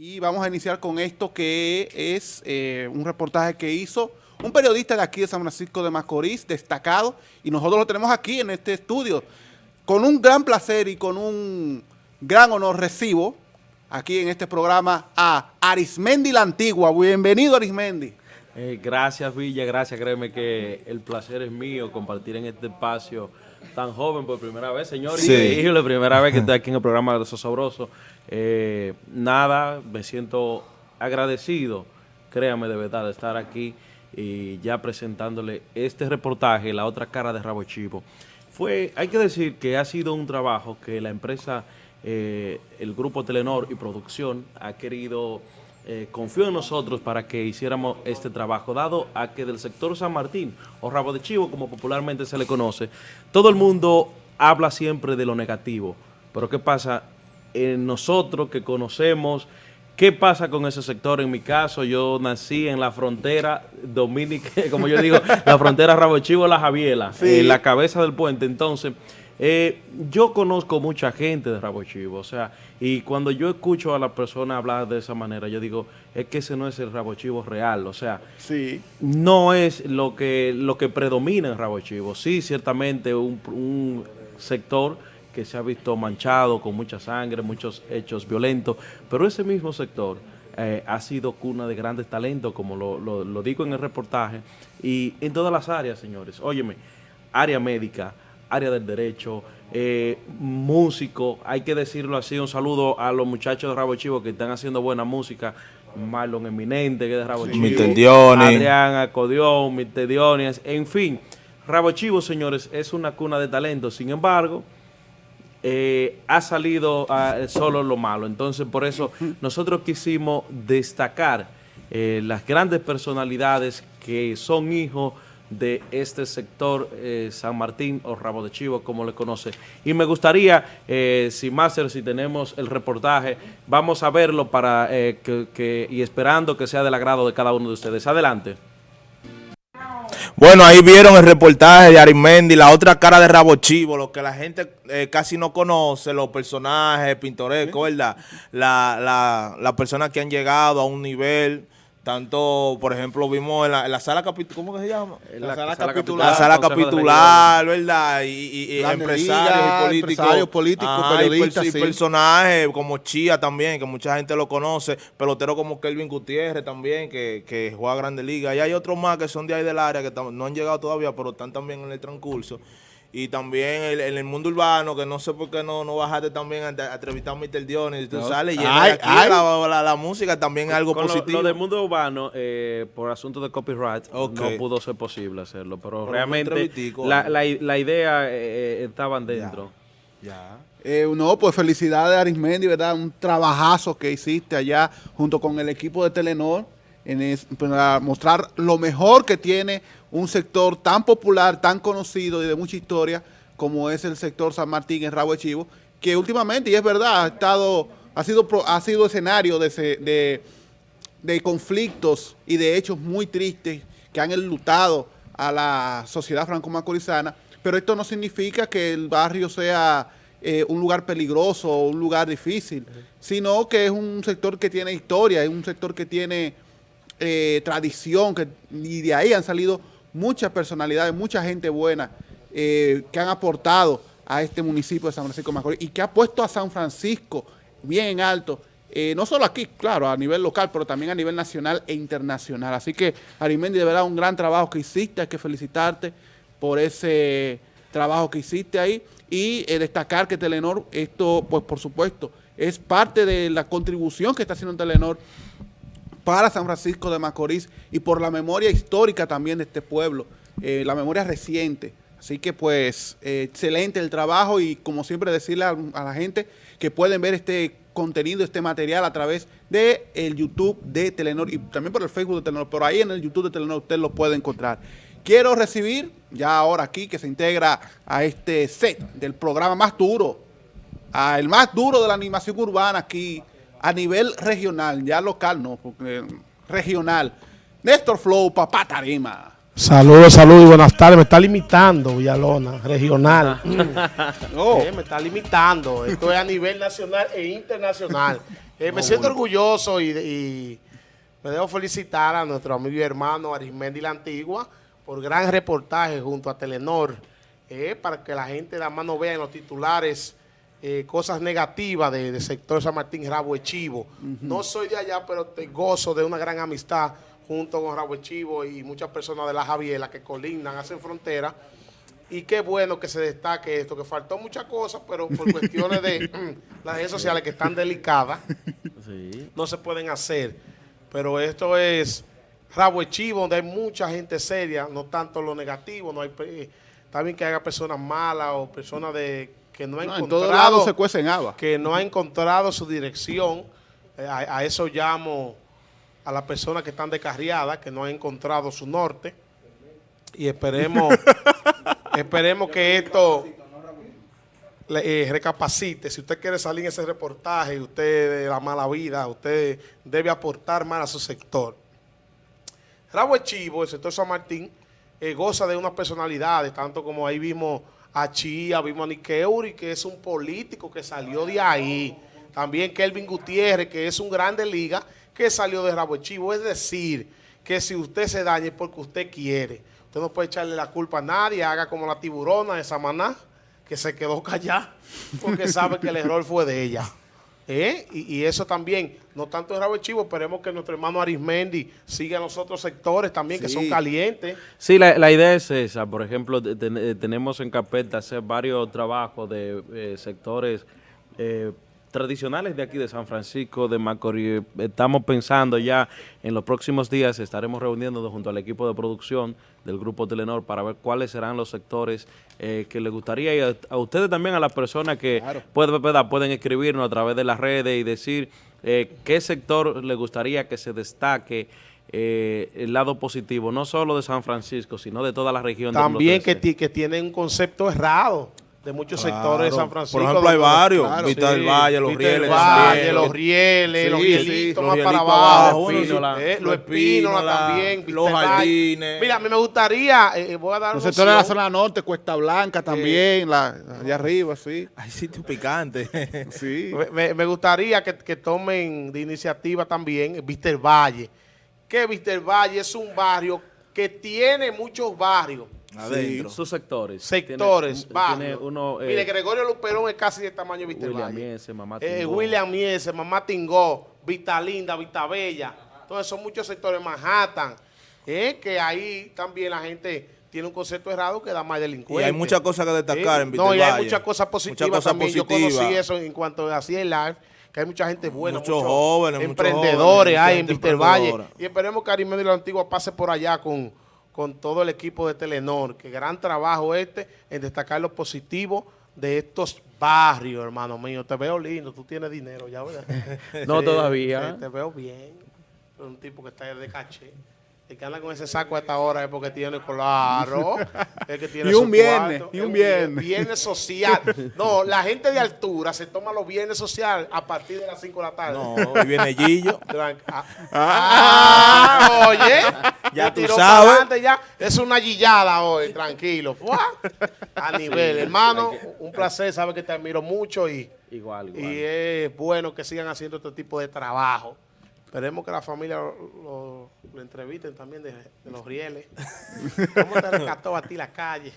Y vamos a iniciar con esto que es eh, un reportaje que hizo un periodista de aquí de San Francisco de Macorís, destacado, y nosotros lo tenemos aquí en este estudio. Con un gran placer y con un gran honor recibo aquí en este programa a Arismendi la Antigua. Bienvenido Arismendi. Eh, gracias Villa, gracias, créeme que el placer es mío compartir en este espacio tan joven por primera vez, señor. Sí. Increíble, primera vez que estoy aquí en el programa de Sosobroso. Eh, nada, me siento agradecido, créame de verdad, de estar aquí y ya presentándole este reportaje, La otra cara de Rabo Chivo. Fue, hay que decir que ha sido un trabajo que la empresa, eh, el grupo Telenor y Producción ha querido eh, confió en nosotros para que hiciéramos este trabajo, dado a que del sector San Martín, o Rabo de Chivo, como popularmente se le conoce, todo el mundo habla siempre de lo negativo. Pero ¿qué pasa? En nosotros que conocemos, ¿qué pasa con ese sector? En mi caso, yo nací en la frontera dominicana, como yo digo, la frontera Rabo de Chivo, La Javiela, en la cabeza del puente. Entonces, eh, yo conozco mucha gente de Rabo Chivo, o sea, y cuando yo escucho a la persona hablar de esa manera, yo digo, es que ese no es el Rabo Chivo real, o sea, sí. no es lo que, lo que predomina en Rabo Chivo. Sí, ciertamente un, sector que se ha visto manchado con mucha sangre, muchos hechos violentos, pero ese mismo sector eh, ha sido cuna de grandes talentos, como lo, lo digo en el reportaje, y en todas las áreas, señores. Óyeme, área médica, área del derecho, eh, músico, hay que decirlo así, un saludo a los muchachos de Rabo Chivo que están haciendo buena música, Marlon Eminente, que es de Rabo Chivo, Adrián Acodión, Mr. en fin, Rabo Chivo, señores, es una cuna de talento, sin embargo, eh, ha salido ah, solo lo malo, entonces por eso nosotros quisimos destacar eh, las grandes personalidades que son hijos de este sector eh, San Martín o Rabo de Chivo, como le conoce. Y me gustaría, eh, si Máster, si tenemos el reportaje, vamos a verlo para eh, que, y esperando que sea del agrado de cada uno de ustedes. Adelante. Bueno, ahí vieron el reportaje de Arimendi, la otra cara de Rabo Chivo, lo que la gente casi no conoce, los personajes pintorescos, ¿verdad? La, la, las personas que han llegado a un nivel tanto, por ejemplo, vimos en la, sala capitular, ¿cómo que se llama? La, sala, capitular. La sala capitular, ¿verdad? Y, empresarios y políticos. Empresarios políticos, periodistas, y, personajes como Chía también, que mucha gente lo conoce. Pelotero como Kelvin Gutiérrez también, que, que juega a Grande Liga. Y hay otros más que son de ahí del área, que no han llegado todavía, pero están también en el transcurso y también en el mundo urbano, que no sé por qué no, no bajaste también a, entrevistar a Mr. Dionis, y tú sales y aquí La, música también es algo positivo. Lo, del mundo urbano, eh, por asunto de copyright, no pudo ser posible hacerlo, pero, realmente la, la, idea eh, eh, estaban dentro. Ya. no, pues felicidades Arismendi, ¿verdad? Un trabajazo que hiciste allá junto con el equipo de Telenor en para mostrar lo mejor que tiene un sector tan popular, tan conocido y de mucha historia como es el sector San Martín en Rabo de Chivo, que últimamente, y es verdad, ha estado, ha sido, ha sido escenario de, de, conflictos y de hechos muy tristes que han enlutado a la sociedad franco-macorizana, pero esto no significa que el barrio sea eh, un lugar peligroso o un lugar difícil, sino que es un sector que tiene historia, es un sector que tiene eh, tradición, que, y de ahí han salido muchas personalidades, mucha gente buena eh, que han aportado a este municipio de San Francisco de Macorís y que ha puesto a San Francisco bien alto, eh, no solo aquí, claro, a nivel local, pero también a nivel nacional e internacional. Así que, Arimendi, de verdad, un gran trabajo que hiciste, hay que felicitarte por ese trabajo que hiciste ahí y destacar que Telenor, esto, pues por supuesto, es parte de la contribución que está haciendo Telenor para San Francisco de Macorís y por la memoria histórica también de este pueblo, eh, la memoria reciente. Así que pues eh, excelente el trabajo y como siempre decirle a, la gente que pueden ver este contenido, este material a través de el YouTube de Telenor y también por el Facebook de Telenor, pero ahí en el YouTube de Telenor usted lo puede encontrar. Quiero recibir ya ahora aquí que se integra a este set del programa más duro, a el más duro de la animación urbana aquí a nivel regional, ya local no, porque regional. Néstor Flow, Papá Tarima. Saludos, saludos y buenas tardes. Me está limitando Villalona, regional. no. me está limitando. Esto es a nivel nacional e internacional. Eh, me siento orgulloso y, me debo felicitar a nuestro amigo y hermano Arismendi La Antigua por gran reportaje junto a Telenor, eh, para que la gente la mano vea en los titulares eh, cosas negativas del de sector San Martín Rabo Chivo. No soy de allá, pero te gozo de una gran amistad junto con Rabo Chivo y muchas personas de la Javiela que colindan, hacen frontera. Y qué bueno que se destaque esto, que faltó muchas cosas, pero por cuestiones de mm, las redes sociales que están delicadas, no se pueden hacer. Pero esto es rabo chivo, donde hay mucha gente seria, no tanto lo negativo, no hay también que haya personas malas o personas de que no ha encontrado se que no ha encontrado su dirección. Eh, a, eso llamo a las personas que están descarriadas, que no han encontrado su norte. Y esperemos Esperemos que esto eh, recapacite. Si usted quiere salir en ese reportaje, usted de la mala vida, usted debe aportar más a su sector. Rabo Chivo, el sector San Martín, eh, goza de unas personalidades, tanto como ahí vimos a Chía, vimos a Nikeuri, que es un político que salió de ahí. También Kelvin Gutiérrez, que es un grande liga, que salió de Rabo Chivo. Es decir, que si usted se dañe porque usted quiere, Usted no puede echarle la culpa a nadie, haga como la tiburona de Samaná, que se quedó callada, porque sabe que el error fue de ella. ¿Eh? Y, eso también, no tanto en Rabo Chivo, esperemos que nuestro hermano Arismendi siga en los otros sectores también, que son calientes. Sí, la, idea es esa. Por ejemplo, tenemos en carpeta hacer varios trabajos de eh, sectores eh, tradicionales de aquí de San Francisco de Macorís. Estamos pensando ya en los próximos días, estaremos reuniéndonos junto al equipo de producción del Grupo Telenor para ver cuáles serán los sectores eh, que les gustaría y a, ustedes también, a las personas que pueden, pueden escribirnos a través de las redes y decir eh, qué sector les gustaría que se destaque eh, el lado positivo, no solo de San Francisco, sino de toda la región. También que, que tienen un concepto errado de muchos sectores de San Francisco. Por ejemplo, hay varios. Claro, Vista del Valle, Los Rieles. Valle, Los Rieles, Los Rielitos más para abajo. Los Espínola también. Los Jardines. Mira, a mí me gustaría, eh, eh, voy a dar Los sectores de la zona norte, Cuesta Blanca también, la, allá arriba, sí. Hay sitios picantes. sí. Me, me, gustaría que, que tomen de iniciativa también Vista del Valle. Que Vista del Valle es un barrio que tiene muchos barrios Adentro. sus sectores. Sectores, tiene, uno, Mire, eh, Gregorio Luperón es casi de tamaño de William Miese, Mamá eh, Tingó. William Miese, Mamá Tingó, Vista Linda, Vista Bella. Entonces son muchos sectores. Manhattan, eh, que ahí también la gente tiene un concepto errado que da más delincuente. Y hay muchas cosas que destacar en Vista No, y hay muchas cosas positivas también. Yo conocí eso en cuanto a así el live que hay mucha gente buena, muchos, jóvenes, emprendedores hay en Vista Valle. Y esperemos que Arimedio de la Antigua pase por allá con con todo el equipo de Telenor, que gran trabajo este en destacar lo positivo de estos barrios, hermano mío. Te veo lindo, tú tienes dinero ya, ¿verdad? no todavía. Te, veo bien. Un tipo que está de caché. El que anda con ese saco a esta hora es porque tiene claro. Es que tiene y un viernes, y un viernes. Viernes social. No, la gente de altura se toma los viernes social a partir de las 5 de la tarde. No, y viene Gillo. Ah, ah, oye. Ya tú sabes. Ya. Es una guillada hoy, tranquilo. A nivel. Hermano, un placer, sabes que te admiro mucho y, igual, igual. y es bueno que sigan haciendo este tipo de trabajo. Esperemos que la familia lo, entrevisten también de, los rieles. ¿Cómo te rescató a ti la calle?